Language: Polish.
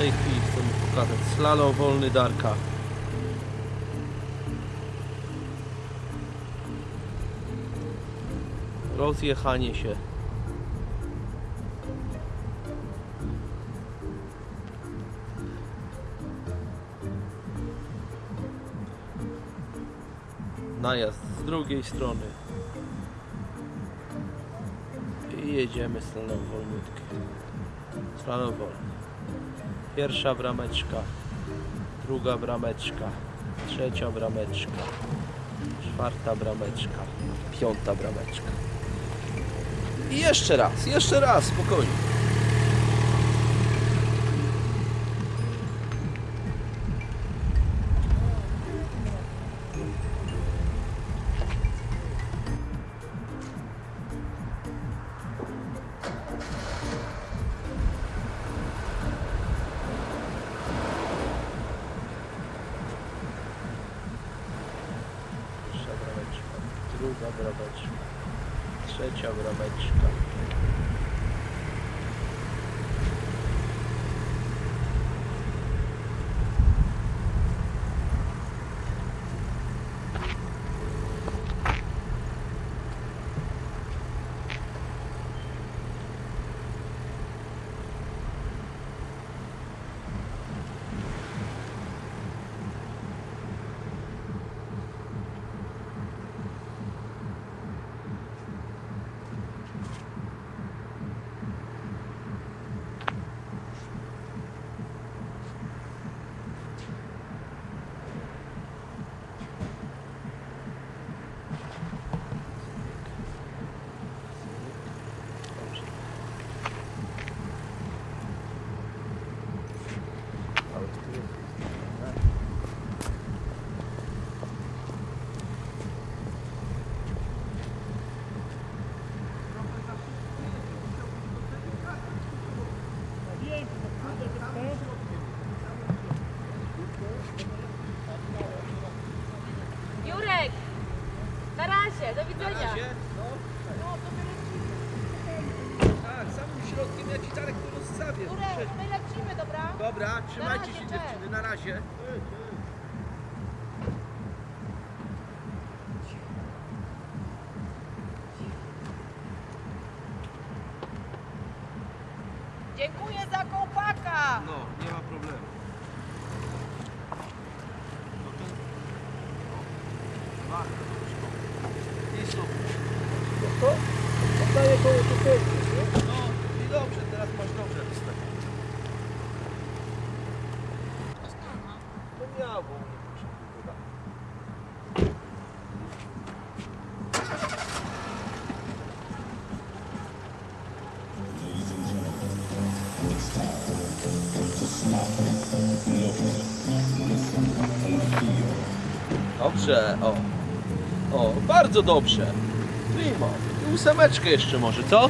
tej chwili chcę mu pokazać. Slalom wolny Darka. Rozjechanie się. Najazd z drugiej strony. I jedziemy slalom wolniutki. Slalom wolny. Pierwsza brameczka, druga brameczka, trzecia brameczka, czwarta brameczka, piąta brameczka. I jeszcze raz, jeszcze raz, spokojnie. Druga brameczka, trzecia brameczka. Dobrze. Ale tu jest. Jurek! Na razie, do widzenia. Ja ci Darek to rozstawię. Jurek, my lecimy, dobra? Dobra, trzymajcie razie, się cześć. dziewczyny, na razie. Dziękuję za kołpaka! No, nie ma problemu. No to... I super. No to oddaję koło tu No i dobrze, teraz masz dobrze wystawione. Bo dodatek. Dobrze, o. O, bardzo dobrze. Primo. I ósemeczkę jeszcze może, co?